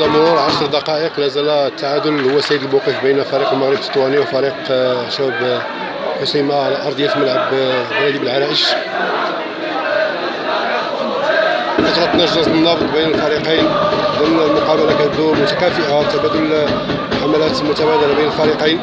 بعد مرور عشر دقائق لا زال التعادل. هو سيد الموقف بين فريق المغرب التطواني وفريق آه، شباب حسيمة على أرضية ملعب بلدي بالعرائش. فترة نجز النبض بين الفريقين ضمن المقابلة كتدور متكافئة تبادل حملات متبادلة بين الفريقين.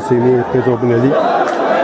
心里倍受鼓励。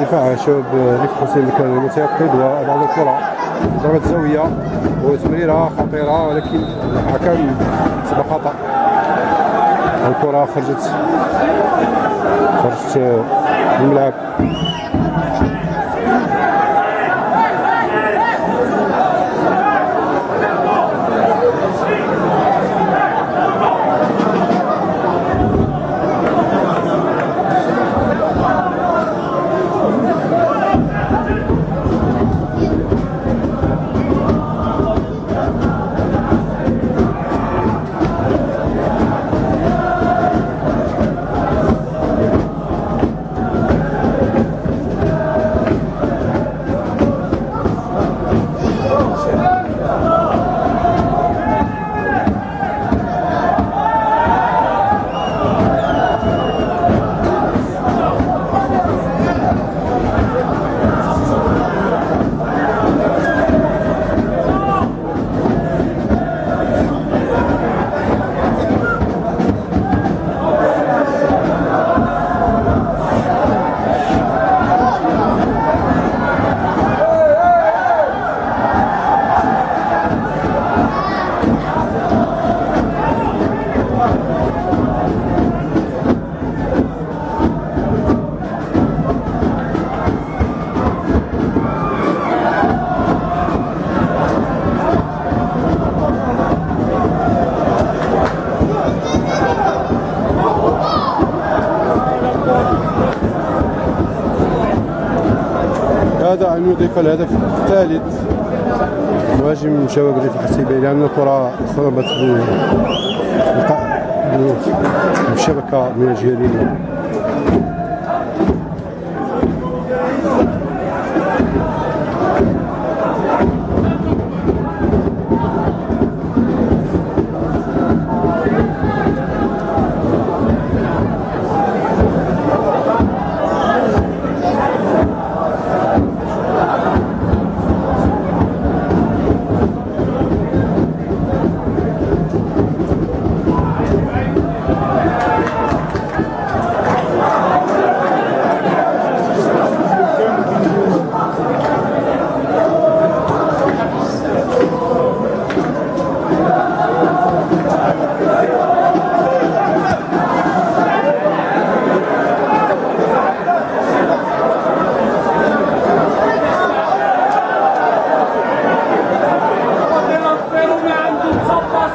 دفاع شباب ريف حسين كان متيقظ وبعض الكرة ضربة زاوية وتمريرة خطيرة ولكن الحكم سبق خطأ. الكرة خرجت خرجت من الملعب. يضيف الهدف الثالث مهاجم شباب ريف الحسيبي لأن الكرة صدمت بالشبكة من الجهة اليمنى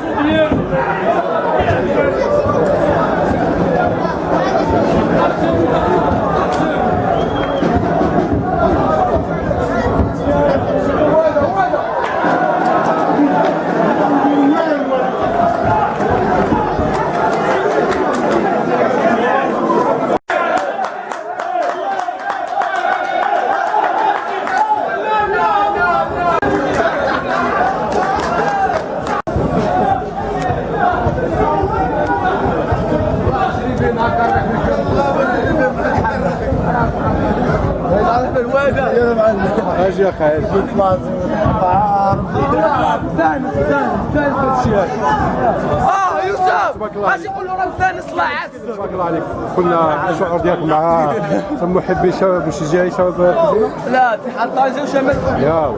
Brasileiro! أجي يا خالد آه يوسف الله اش يقولوا راه الفانس الله يعز تبارك الله عليك قلنا الشعور ديالك مع محبي شباب مشجعي شباب؟ لا اتحاد طنجة وشمال يا